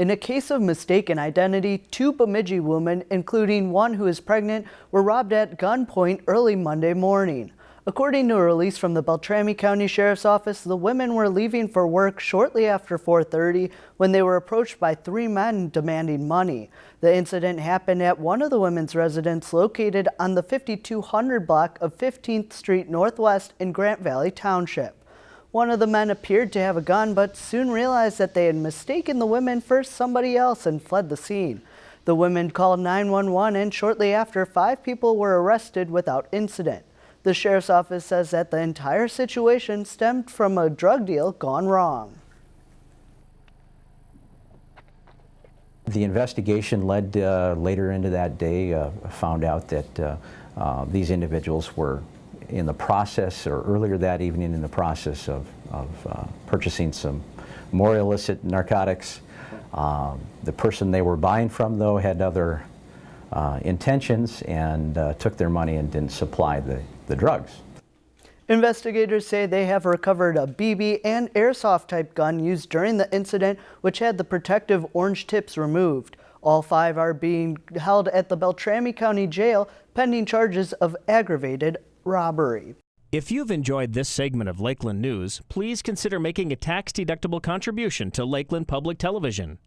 In a case of mistaken identity, two Bemidji women, including one who is pregnant, were robbed at gunpoint early Monday morning. According to a release from the Beltrami County Sheriff's Office, the women were leaving for work shortly after 4.30 when they were approached by three men demanding money. The incident happened at one of the women's residence located on the 5200 block of 15th Street Northwest in Grant Valley Township. One of the men appeared to have a gun, but soon realized that they had mistaken the women for somebody else and fled the scene. The women called 911 and shortly after, five people were arrested without incident. The sheriff's office says that the entire situation stemmed from a drug deal gone wrong. The investigation led uh, later into that day, uh, found out that uh, uh these individuals were in the process, or earlier that evening in the process of, of uh, purchasing some more illicit narcotics. Um, the person they were buying from, though, had other uh, intentions and uh, took their money and didn't supply the, the drugs. Investigators say they have recovered a BB and airsoft type gun used during the incident, which had the protective orange tips removed. All five are being held at the Beltrami County Jail pending charges of aggravated robbery. If you've enjoyed this segment of Lakeland News, please consider making a tax-deductible contribution to Lakeland Public Television.